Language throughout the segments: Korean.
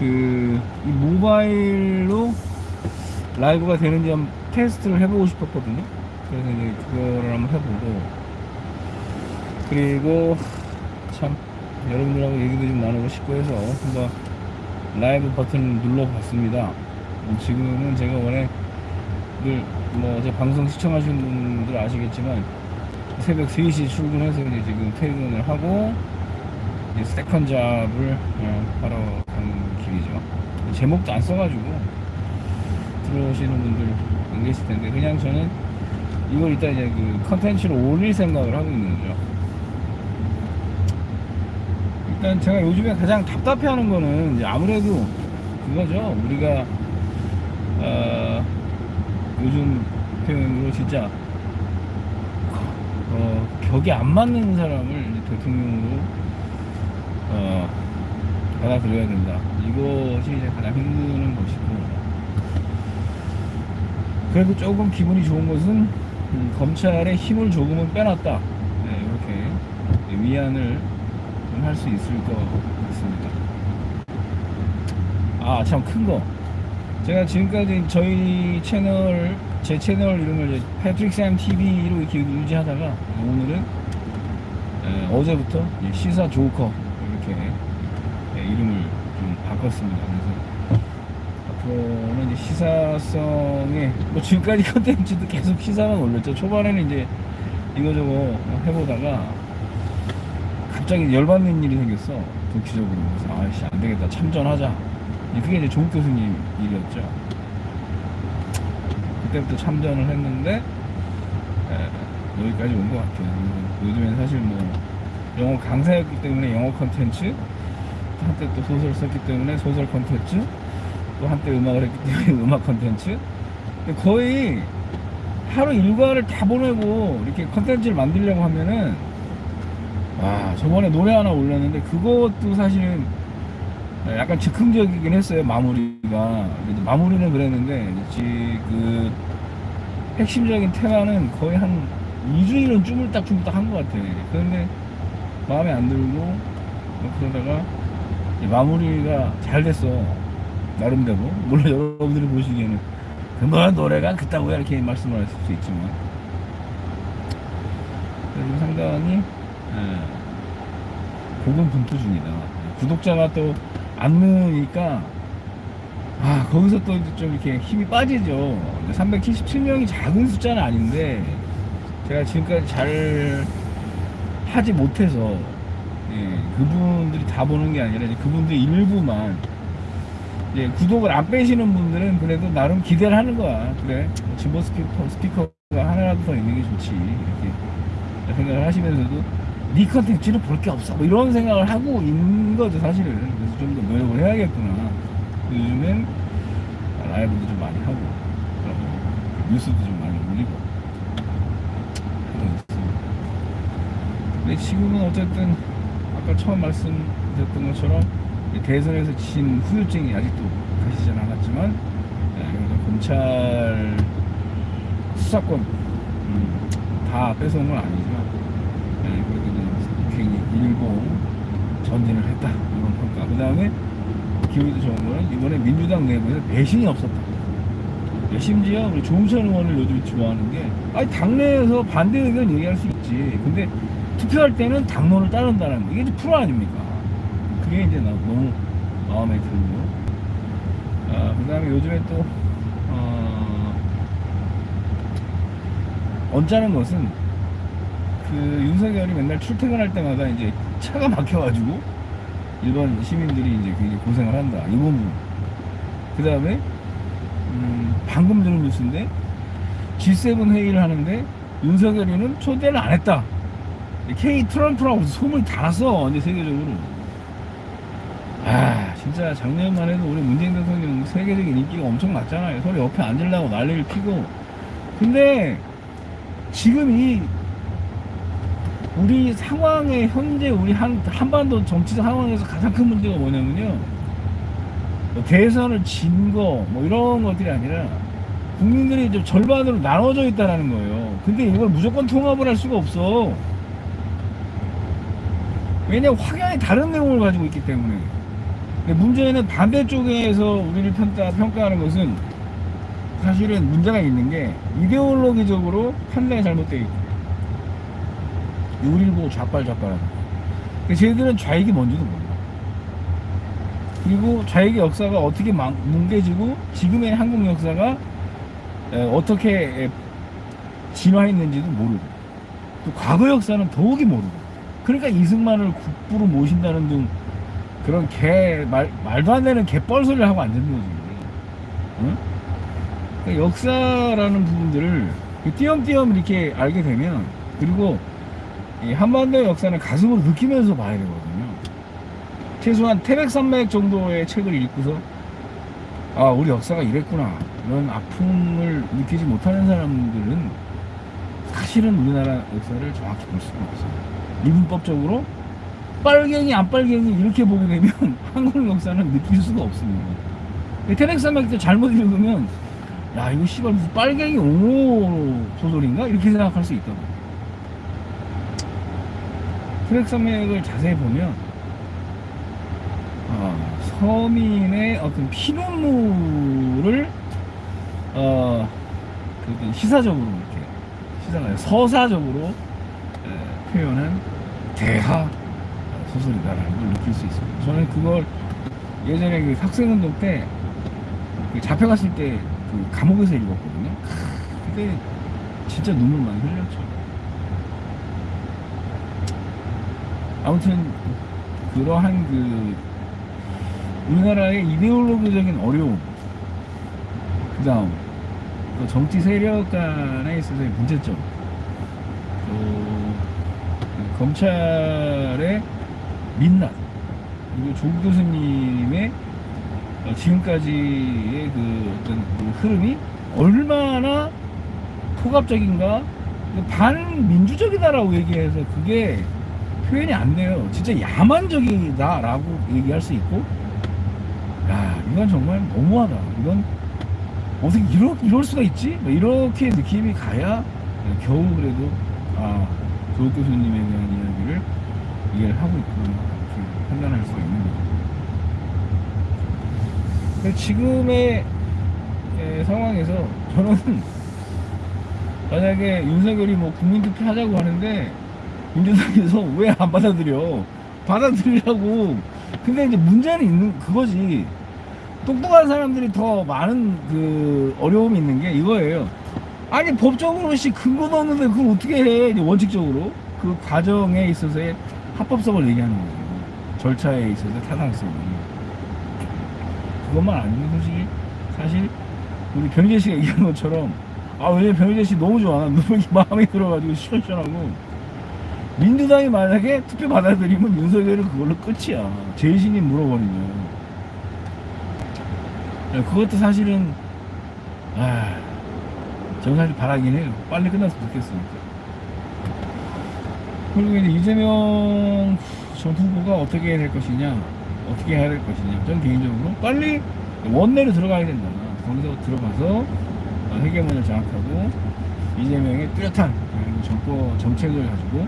그, 이 모바일로 라이브가 되는지 한번 테스트를 해보고 싶었거든요. 그래서 이제 그거를 한번 해보고. 그리고 참, 여러분들하고 얘기도 좀 나누고 싶고 해서 한번 라이브 버튼을 눌러봤습니다. 지금은 제가 원래 늘, 뭐, 제 방송 시청하시는 분들 아시겠지만, 새벽 3시 출근해서 이제 지금 퇴근을 하고, 이제 second job을 어, 하러 가는 길이죠. 제목도 안 써가지고 들어오시는 분들 안 계실 텐데 그냥 저는 이걸 이따 이제 그 컨텐츠로 올릴 생각을 하고 있는 거죠. 일단 제가 요즘에 가장 답답해하는 거는 이제 아무래도 그거죠. 우리가 어, 요즘 표현으로 진짜 어, 격이 안 맞는 사람을 대통령으로 어, 받아들여야 된다. 이것이 이제 가장 힘든 것이고. 그래도 조금 기분이 좋은 것은 음, 검찰의 힘을 조금은 빼놨다. 네, 이렇게 위안을 할 수 있을 것 같습니다. 아, 참 큰 거. 제가 지금까지 저희 채널, 제 채널 이름을 이제 패트릭 샘 TV로 이렇게 유지하다가 오늘은 에, 어제부터 시사 조커 이렇게 예, 이름을 좀 바꿨습니다. 그래서 앞으로는 이제 시사성의 뭐 지금까지 컨텐츠도 계속 시사만 올렸죠. 초반에는 이제 이거저거 해보다가 갑자기 열받는 일이 생겼어. 도치적으로 그래서 아이씨 안 되겠다 참전하자. 예, 그게 이제 조국 교수님 일이었죠. 그때부터 참전을 했는데 에, 여기까지 온 것 같아요. 요즘엔 사실 뭐 영어 강사였기 때문에 영어 컨텐츠 한때 또 소설 썼기 때문에 소설 컨텐츠 또 한때 음악을 했기 때문에 음악 컨텐츠. 거의 하루 일과를 다 보내고 이렇게 컨텐츠를 만들려고 하면은 와 저번에 노래 하나 올렸는데 그것도 사실은 약간 즉흥적이긴 했어요 마무리가. 마무리는 그랬는데 그 핵심적인 테마는 거의 한 2주일은 쭈물딱쭈물딱 한 것 같아요. 그런데 마음에 안 들고 뭐 그러다가 마무리가 잘 됐어. 나름대로. 물론 여러분들이 보시기에는 그뭐 노래가 그따구야 이렇게 말씀을 하실 수 있지만. 그래도 상당히 예, 고군분투 중이다. 구독자가 또 안 느니까 아 거기서 또 좀 이렇게 힘이 빠지죠. 377명이 작은 숫자는 아닌데 제가 지금까지 잘 하지 못해서 예, 그분들이 다 보는 게 아니라 그분들 일부만. 이제 구독을 안 빼시는 분들은 그래도 나름 기대를 하는 거야. 그래? 뭐 진보 스피커, 스피커가 하나라도 더 있는 게 좋지. 이렇게 생각을 하시면서도 네 컨텐츠는 볼 게 없어. 뭐 이런 생각을 하고 있는 거죠 사실은. 그래서 좀 더 노력을 해야겠구나. 요즘엔 라이브도 좀 많이 하고 뉴스도 좀 많이 올리고. 근데 지금은 어쨌든 아까 처음 말씀드렸던 것처럼 대선에서 진 후유증이 아직도 가시진 않았지만 네, 그래서 검찰 수사권 음, 다 뺏어온 건 아니지만 네, 그래도 굉장히 일부 전진을 했다 이런 평가. 그 다음에 기분이 좋은 거는 이번에 민주당 내부에서 배신이 없었다. 네, 심지어 우리 조웅천 의원을 요즘 좋아하는 게 아니 당내에서 반대 의견 얘기할 수 있지. 근데 투표할 때는 당론을 따른다는 거. 이게 프로 아닙니까? 그게 이제 나 너무 마음에 들고. 아, 그 다음에 요즘에 또 어, 언짢은 것은 그 윤석열이 맨날 출퇴근할 때마다 이제 차가 막혀가지고 일반 시민들이 이제 굉장히 고생을 한다. 이 부분. 그 다음에 음, 방금 들은 뉴스인데 G7 회의를 하는데 윤석열이는 초대를 안 했다 K 트럼프라고 소문이 다 났어 이제 세계적으로. 아 진짜 작년만 해도 우리 문재인 대통령 세계적인 인기가 엄청 났잖아요. 서로 옆에 앉으려고 난리를 피고. 근데 지금 이 우리 상황에 현재 우리 한, 한반도 정치적 상황에서 가장 큰 문제가 뭐냐면요. 뭐 대선을 진 거 뭐 이런 것들이 아니라 국민들이 좀 절반으로 나눠져 있다는 거예요. 근데 이걸 무조건 통합을 할 수가 없어 왜냐면 확연히 다른 내용을 가지고 있기 때문에. 문제는 반대쪽에서 우리를 평가, 평가하는 것은 사실은 문제가 있는 게 이데올로기적으로 판단이 잘못되어 있고 우리를 보고 좌빨좌빨하는 쟤들은 좌익이 뭔지도 몰라 그리고 좌익의 역사가 어떻게 망- 뭉개지고 지금의 한국 역사가 에, 어떻게 에, 진화했는지도 모르고 또 과거 역사는 더욱이 모르고 그러니까 이승만을 국부로 모신다는 등 그런 개 말, 말도 안 되는 개뻘소리를 하고 앉는 거지. 응? 그러니까 역사라는 부분들을 띄엄띄엄 이렇게 알게 되면 그리고 이 한반도 역사는 가슴으로 느끼면서 봐야 되거든요. 최소한 태백산맥 정도의 책을 읽고서 아 우리 역사가 이랬구나. 이런 아픔을 느끼지 못하는 사람들은 사실은 우리나라 역사를 정확히 볼 수가 없어요 미분법적으로 빨갱이 안 빨갱이 이렇게 보게 되면 한국 역사는 느낄 수가 없습니다. 때 잘못 읽으면 야 이거 씨발 무슨 빨갱이 옹호 소설인가? 이렇게 생각할 수 있다고. 태백산맥을 자세히 보면 어, 서민의 어떤 피눈물을 어, 그 시사적으로 이렇게 시사가 서사적으로 에, 표현한 대하 소설이다라는 걸 느낄 수 있습니다. 저는 그걸 예전에 그 학생운동 때그 잡혀갔을 때 그 감옥에서 읽었거든요. 크, 그때 진짜 눈물 많이 흘렸죠. 아무튼 그러한 그 우리나라의 이데올로기적인 어려움 그 다음 또 정치 세력 간에 있어서의 문제점 또그 검찰의 민낯 그리고 조 교수님의 어, 지금까지의 그 어떤 그 흐름이 얼마나 포갑적인가 그 반민주적이다라고 얘기해서 그게 표현이 안 돼요. 진짜 야만적이다라고 얘기할 수 있고, 야, 이건 정말 너무하다. 이건 어떻게 이러, 이럴 수가 있지? 뭐 이렇게 느낌이 가야 겨우 그래도, 아, 조국 교수님에 대한 이야기를 이해를 하고 있구나. 이렇게 판단할 수가 있는 거죠. 지금의 에, 상황에서 저는 만약에 윤석열이 뭐 국민투표 하자고 하는데 민주당에서 왜 안 받아들여? 받아들이라고. 근데 이제 문제는 있는 그거지. 똑똑한 사람들이 더 많은 그 어려움이 있는 게 이거예요. 아니 법적으로 씨 근거도 없는데 그걸 어떻게 해? 원칙적으로. 그 과정에 있어서의 합법성을 얘기하는 거죠. 절차에 있어서 타당성을. 그것만 아니면 솔직히. 사실 우리 변희재 씨가 얘기한 것처럼 아 왜냐면 변희재 씨 너무 좋아? 너무 마음에 들어가지고 시원시원하고. 민주당이 만약에 투표 받아들이면 윤석열은 그걸로 끝이야. 재신이 물어버리면. 야, 그것도 사실은 아 사실 바라긴 해요 빨리 끝났으면 좋겠으니까 그리고 이제 이재명 전 후보가 어떻게 될 것이냐 어떻게 해야 될 것이냐 저는 개인적으로 빨리 원내로 들어가야 된다 거기서 들어가서 어, 회계문을 장악하고 이재명의 뚜렷한 그 정권 정책을 가지고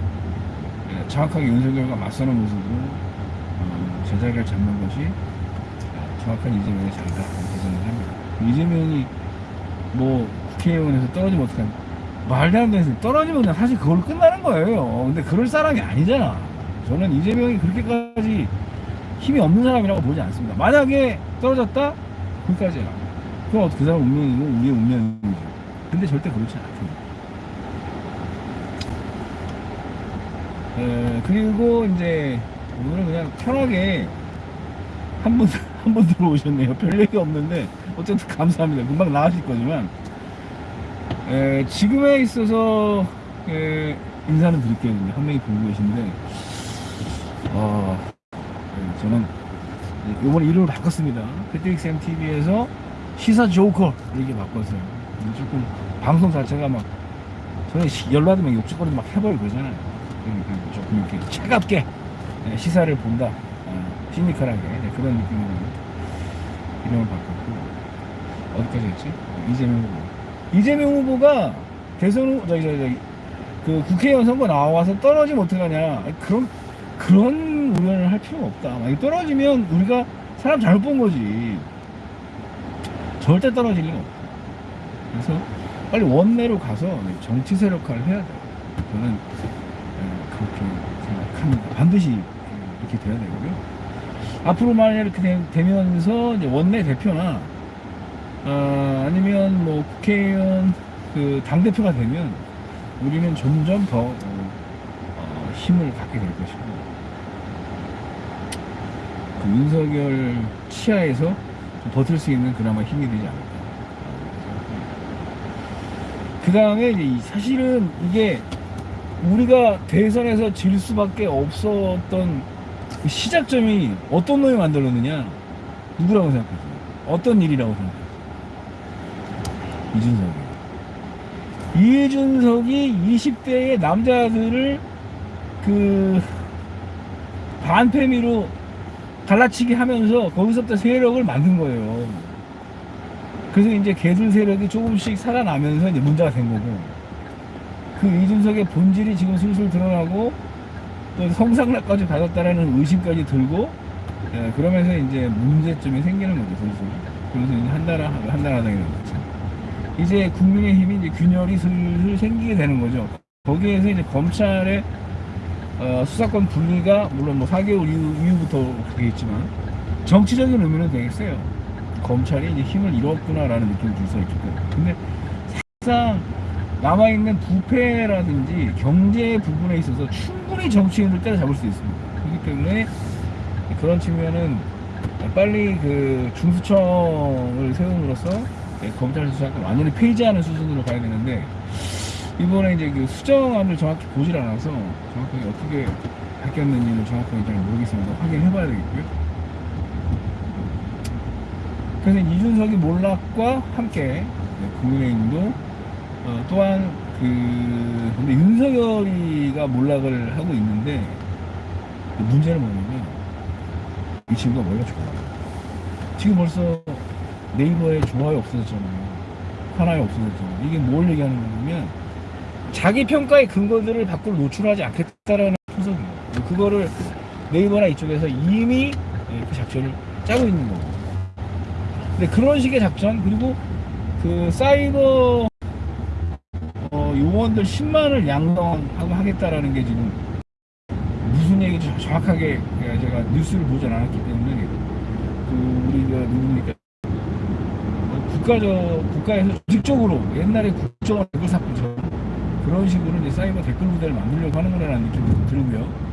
예, 정확하게 윤석열과 맞서는 모습으로 어, 제자리를 잡는 것이 어, 정확한 이재명의 자리다 이렇게 생각을 합니다. 이재명이 뭐 국회의원에서 떨어지면 어떡하냐 말도 안 되는. 떨어지면 그냥 사실 그걸로 끝나는 거예요 근데 그럴 사람이 아니잖아 저는 이재명이 그렇게까지 힘이 없는 사람이라고 보지 않습니다. 만약에 떨어졌다? 거기까지야. 그럼 그 사람 운명이고 우리의 운명이죠. 근데 절대 그렇지 않습니다. 에, 그리고 이제 오늘은 그냥 편하게 한 분, 한분 들어오셨네요. 별 얘기 없는데 어쨌든 감사합니다. 금방 나가실 거지만 에, 지금에 있어서 에, 인사는 드릴게요. 한 명이 보고 계신데 어, 네, 저는 이번에 이름을 바꿨습니다. 패트릭쌤 TV에서 시사 조커 이렇게 바꿨어요. 조금 방송 자체가 막 저는 시- 열받으면 욕짓거리도 막 해버리고 그러잖아요. 그러니까 조금 이렇게 차갑게 네, 시사를 본다. 어, 시니컬하게 네, 그런 느낌으로 이름을 바꿨고 어디까지 했지? 이재명 후보. 이재명 후보가 대선 후 저기 저기, 저기 그 국회의원 선거 나와서 떨어지면 어떡하냐 그런 그런 우려를 할 필요가 없다 만약 떨어지면 우리가 사람 잘못 본 거지. 절대 떨어질 리가 없다. 그래서 빨리 원내로 가서 정치 세력화를 해야 돼요. 저는 에, 그렇게 생각합니다. 반드시 이렇게 돼야 되고요. 앞으로 만약 이렇게 되- 되면서 원내 대표나 아, 아니면 뭐 국회의원 그 당대표가 되면 우리는 점점 더 어, 어, 힘을 갖게 될 것이고 그 윤석열 치하에서 좀 버틸 수 있는 그나마 힘이 되지 않을까. 그 다음에 사실은 이게 우리가 대선에서 질 수밖에 없었던 그 시작점이 어떤 놈이 만들었느냐? 누구라고 생각하세요? 어떤 일이라고 생각하세요? 이준석이. 이준석이 20대의 남자들을 그 반패미로 갈라치기 하면서 거기서부터 세력을 만든 거예요. 그래서 이제 개들 세력이 조금씩 살아나면서 이제 문제가 된 거고 그 이준석의 본질이 지금 슬슬 드러나고 또 성상납까지 받았다라는 의심까지 들고 예, 그러면서 이제 문제점이 생기는 거죠 슬슬 그래서 이제 한달아 한달하당이 거죠 이제 국민의힘이 이제 균열이 슬슬 생기게 되는 거죠. 거기에서 이제 검찰의 어, 수사권 분리가 물론 뭐 4개월 이후, 이후부터 되겠지만 정치적인 의미는 되겠어요. 검찰이 이제 힘을 잃었구나라는 느낌을 줄수 있기 때문에 근데 사실상 남아있는 부패라든지 경제 부분에 있어서 충분히 정치인을 때려잡을 수 있습니다. 그렇기 때문에 그런 측면은 빨리 그 중수청을 세움으로써 검찰 수사권 완전히 폐지하는 수준으로 가야 되는데 이번에 이제 그 수정안을 정확히 보질 않아서 정확하게 어떻게 바뀌었는지는 정확하게 잘 모르겠습니다. 확인해 봐야 되겠고요. 그래서 이준석이 몰락과 함께 국민의힘도 어, 또한 그 근데 윤석열이가 몰락을 하고 있는데 문제는 뭐냐면 이 친구가 머리가 좋아 지금 벌써 네이버에 좋아요 없어졌잖아요. 하나에 없어졌잖아요. 이게 뭘 얘기하는 거냐면 자기 평가의 근거들을 밖으로 노출하지 않겠다라는 분석이에요 그거를 네이버나 이쪽에서 이미 예, 그 작전을 짜고 있는 거고 근데 그런 식의 작전 그리고 그 사이버 어, 요원들 10만을 양성하고 하겠다라는 게 지금 무슨 얘기인지 정- 정확하게 제가- 뉴스를 보진 않았기 때문에 그 우리 가 누굽니까? 어, 국가적 국가에서 조직적으로 옛날에 국정원 댓글 사건처럼 그런 식으로 이제 사이버 댓글 부대를 만들려고 하는 거라는 느낌이 좀 들고요.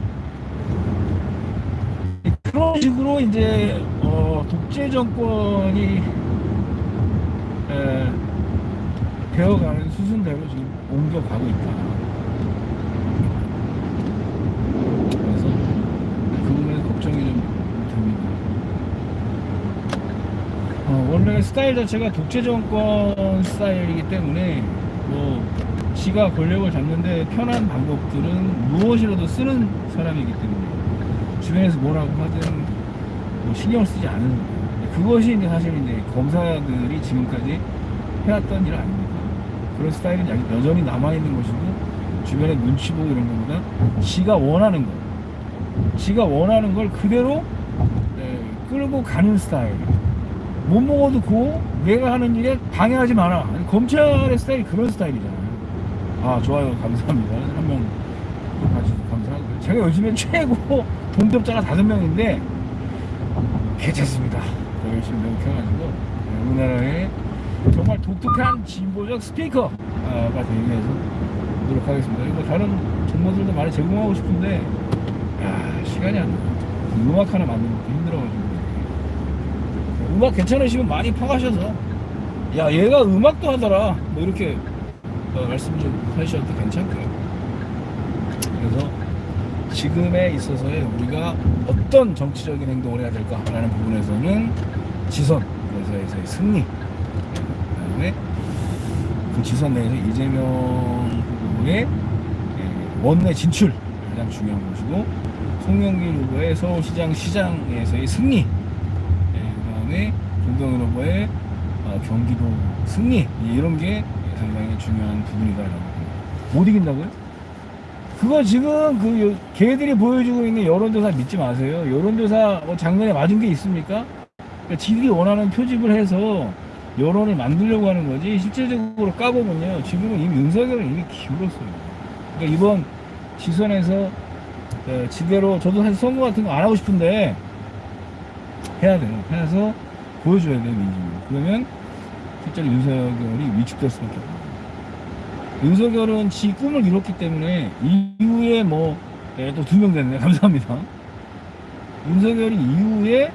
그런 식으로 이제 어, 독재 정권이 에, 되어가는 수순대로 지금 옮겨가고 있다. 그래서 그 부분에 걱정이 좀 됩니다. 어, 원래 스타일 자체가 독재 정권 스타일이기 때문에 뭐 지가 권력을 잡는데 편한 방법들은 무엇이라도 쓰는 사람이기 때문에 주변에서 뭐라고 하든 뭐 신경을 쓰지 않는. 그것이 이제 사실 이제 검사들이 지금까지 해왔던 일 아닙니까? 그런 스타일은 야- 여전히 남아있는 것이고 주변에 눈치 보고 이런 것보다 지가 원하는 거 지가 원하는 걸 그대로 네, 끌고 가는 스타일 못 먹어도 고 내가 하는 일에 방해하지 마라 검찰의 스타일이 그런 스타일이잖아요 아 좋아요 감사합니다 한명 봐주셔서 감사하고요 제가 요즘에 최고 동접자가 다섯 명인데 괜찮습니다 더 열심히 노력해가지고 네, 우리나라의 정말 독특한 진보적 스피커가 되기 위해서 노력하겠습니다. 그리고 다른 정보들도 많이 제공하고 싶은데, 야, 시간이 안 나요. 음악 하나 만드는 것도 힘들어가지고. 음악 괜찮으시면 많이 파가셔서, 야, 얘가 음악도 하더라. 뭐 이렇게 어, 말씀 좀 하셔도 괜찮고요. 그래서 지금에 있어서의 우리가 어떤 정치적인 행동을 해야 될까라는 부분에서는 지선, 그래서의 승리, 그다음에 그 지선 내에서 이재명 후보의 예, 원내 진출 가장 중요한 것이고 송영길 후보의 서울시장 시장에서의 승리 그 후보의 어, 경기도 승리 이런 게 상당히 중요한 부분이다라고 봅니다. 못 이긴다고요? 그거 지금 그 요- 걔들이 보여주고 있는 여론조사 믿지 마세요. 여론조사 뭐 작년에 맞은 게 있습니까? 그러니까 지들이 원하는 표집을 해서 여론을 만들려고 하는 거지 실제적으로 까보면요 지금은 이미 윤석열은 이미 기울었어요 그러니까 이번 지선에서 어, 지대로 저도 사실 선거 같은 거 안 하고 싶은데 해야 돼요 해서 보여줘야 돼요 민주주의 그러면 실제로 윤석열이 위축될 수밖에 없어요 윤석열은 지 꿈을 이뤘기 때문에 이후에 뭐또두 명 됐네 감사합니다. 윤석열이 이후에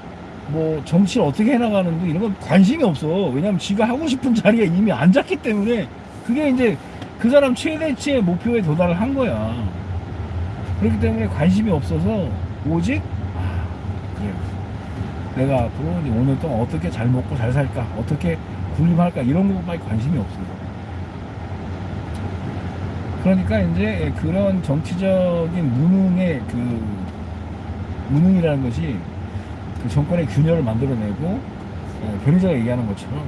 뭐 정치를 어떻게 해나가는데 이런 건 관심이 없어. 왜냐면 지가 하고 싶은 자리에 이미 앉았기 때문에 그게 이제 그 사람 최대치의 목표에 도달을 한 거야. 그렇기 때문에 관심이 없어서 오직 내가 앞으로 오늘 동안 어떻게 잘 먹고 잘 살까 어떻게 군림할까 이런 것밖에 관심이 없어요 그러니까 이제 그런 정치적인 무능의 그 무능이라는 것이 그 정권의 균열을 만들어내고 어, 변희자가 얘기하는 것처럼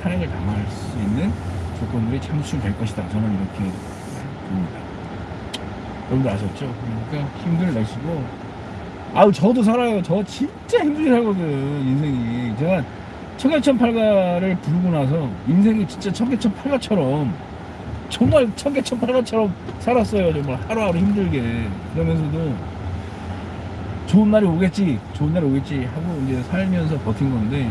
탄핵을 당할 수 있는 조건들이 창출될 것이다. 저는 이렇게 봅니다. 여러분들 아셨죠? 그러니까 힘들 내시고 아우 저도 살아요. 저 진짜 힘들게 살거든 인생이. 제가 청계천팔가를 부르고 나서 인생이 진짜 청계천팔가처럼 정말 청계천팔가처럼 살았어요. 정말 하루하루 힘들게 그러면서도 좋은 날이 오겠지, 좋은 날이 오겠지 하고 이제 살면서 버틴 건데,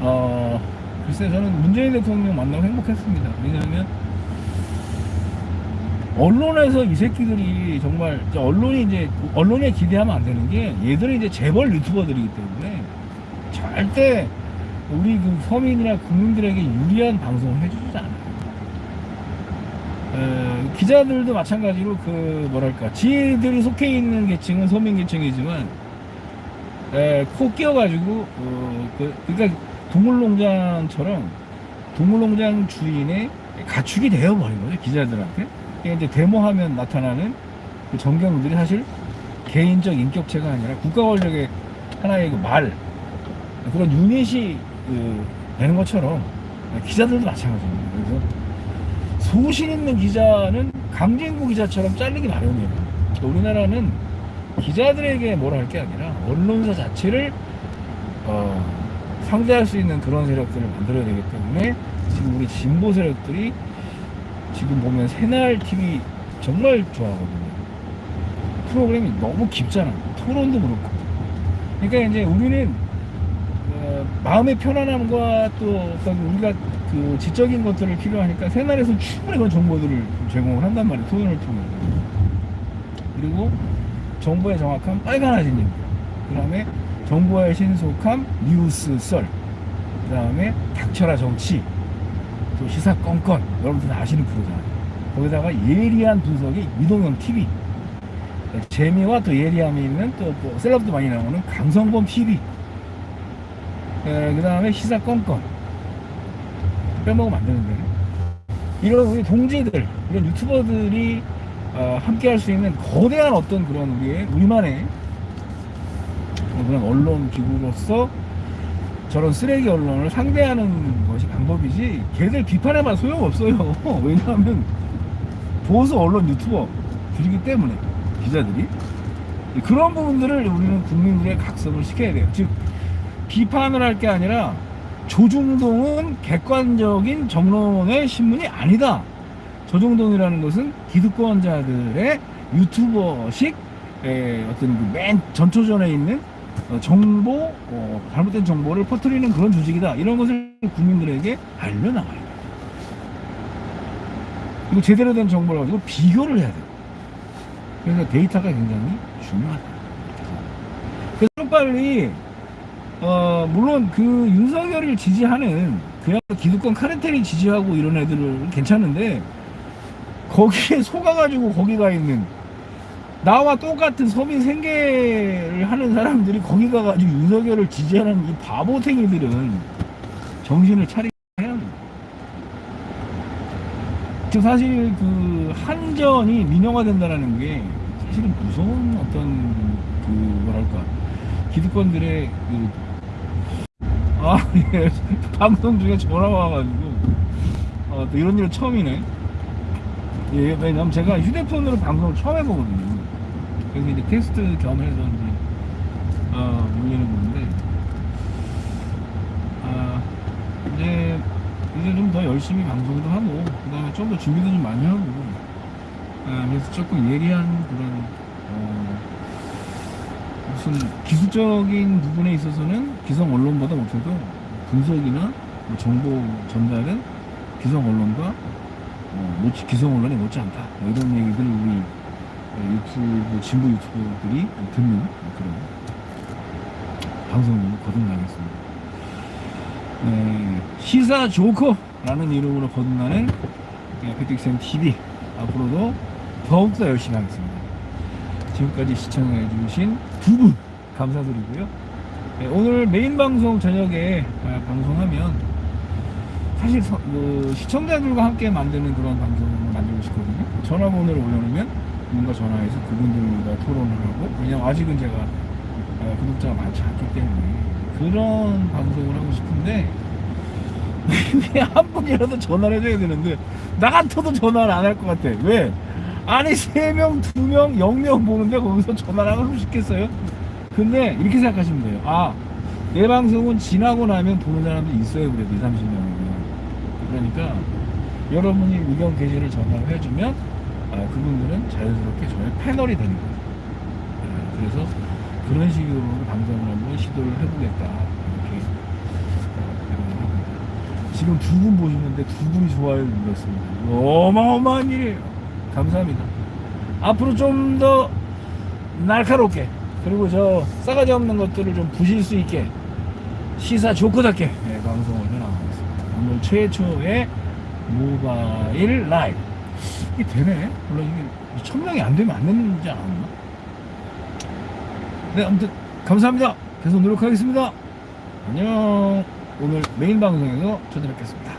어, 글쎄 저는 문재인 대통령 만나고 행복했습니다. 왜냐하면, 언론에서 이 새끼들이 정말, 언론이 이제, 언론에 기대하면 안 되는 게, 얘들은 이제 재벌 유튜버들이기 때문에, 절대 우리 그 서민이나 국민들에게 유리한 방송을 해주지 않아요. 에, 기자들도 마찬가지로 그 뭐랄까 지들이 속해 있는 계층은 서민 계층이지만 에, 코 끼어가지고 어, 그, 그러니까 동물농장처럼 동물농장 주인의 가축이 되어버린 거죠 기자들한테 이게 이제 데모하면 나타나는 그 정경들이 사실 개인적 인격체가 아니라 국가 권력의 하나의 그 말 그런 유닛이 그, 되는 것처럼 기자들도 마찬가지입니다. 그래서 소신 있는 기자는 강진구 기자처럼 잘리기 마련이에요. 우리나라는 기자들에게 뭐라 할 게 아니라 언론사 자체를 어, 상대할 수 있는 그런 세력들을 만들어야 되기 때문에 지금 우리 진보 세력들이 지금 보면 새날 TV 정말 좋아하거든요. 프로그램이 너무 깊잖아. 토론도 그렇고. 그러니까 이제 우리는 어, 마음의 편안함과 또 어떤 우리가 그 지적인 것들을 필요하니까 새날에서 충분히 그런 정보들을 제공을 한단 말이에요. 토론을 통해. 그리고 정보의 정확함 빨간 아진입니다. 그 다음에 정보의 신속함 뉴스 썰. 그 다음에 닥쳐라 정치. 또 시사 건건. 여러분들 다 아시는 프로잖아요. 거기다가 예리한 분석이 이동형 TV. 재미와 또 예리함이 있는 또, 또 셀럽도 많이 나오는 강성범 TV. 그 다음에 시사 건건. 빼먹으면 안 되는데. 이런 우리 동지들, 이런 유튜버들이 어, 함께 할 수 있는 거대한 어떤 그런 우리의, 우리만의 그런 언론 기구로서 저런 쓰레기 언론을 상대하는 것이 방법이지, 걔들 비판해봐 소용없어요. 왜냐하면 보수 언론 유튜버들이기 때문에, 기자들이. 그런 부분들을 우리는 국민들의 각성을 시켜야 돼요. 즉, 비판을 할 게 아니라 조중동은 객관적인 정론의 신문이 아니다. 조중동이라는 것은 기득권자들의 유튜버식 에, 어떤 그맨 전초전에 있는 어, 정보, 어, 잘못된 정보를 퍼뜨리는 그런 조직이다. 이런 것을 국민들에게 알려나가야 돼요. 그리고 제대로 된 정보를 가지고 비교를 해야 돼요. 그래서 데이터가 굉장히 중요하다. 그래서 빨리 어, 물론 그 윤석열을 지지하는 그냥 기득권 카르텔이 지지하고 이런 애들은 괜찮은데 거기에 속아가지고 거기 가 있는 나와 똑같은 서민 생계를 하는 사람들이 거기 가가지고 윤석열을 지지하는 이 바보탱이들은 정신을 차리게 해야 돼요. 지금 사실 그 한전이 민영화 된다는 게 사실은 무서운 어떤 그 뭐랄까 기득권들의 그 아, 예. 방송 중에 전화가 와가지고, 어, 또 이런 일은 처음이네. 예, 왜냐면 제가 휴대폰으로 방송을 처음 해보거든요. 그래서 이제 테스트 겸 해서 이제, 어, 올리는 건데 아 이제 이제 좀 더 열심히 방송도 하고 그 다음에 좀 더 준비도 좀 많이 하고 아, 그래서 조금 예리한 그런 어, 무슨 기술적인 부분에 있어서는 기성 언론보다 못해도 분석이나 뭐 정보 전달은 기성 언론과 어, 기성 언론이 못지않다. 뭐 이런 얘기들 우리 어, 유튜브 진보 유튜버들이 듣는 그런 방송으로 거듭나겠습니다. 네, 시사 조커라는 이름으로 거듭나는 네, 패틱쌤 TV 앞으로도 더욱더 열심히 하겠습니다. 지금까지 시청해주신 두 분 감사드리고요. 네, 오늘 메인 방송 저녁에 아, 방송하면 사실 서- 그 시청자들과 함께 만드는 그런 방송을 만들고 싶거든요. 전화번호를 올려놓으면 뭔가 전화해서 그분들과 토론을 하고 왜냐면 아직은 제가 어, 구독자가 많지 않기 때문에 그런 방송을 하고 싶은데 왜한 분이라도 전화를 해줘야 되는데 나 같아도 전화를 안 할 것 같아 왜? 아니 3명, 2명, 0명 보는데 거기서 전화를 하고 싶겠어요? 근데 이렇게 생각하시면 돼요 아, 내 방송은 지나고 나면 보는 사람도 있어요 그래도 2, 30명이면 그러니까 여러분이 의견 게시를 전화를 해주면 아, 그분들은 자연스럽게 저의 패널이 되는 거예요 아, 그래서 그런 식으로 방송을 한번 시도를 해보겠다 이렇게 어, 생각을 합니다. 지금 두 분 보시는데 두 분이 좋아요를 눌렀습니다. 어마어마한 일이에요. 감사합니다. 앞으로 좀 더 날카롭게 그리고 저 싸가지 없는 것들을 좀 부실 수 있게 시사 좋고답게 네, 방송을 해나가겠습니다. 오늘 최초의 모바일 라이브 이게 되네. 물론 이게 천 명이 안 되면 안 되는지 않았나? 네, 아무튼 감사합니다. 계속 노력하겠습니다. 안녕. 오늘 메인 방송에서 찾아뵙겠습니다.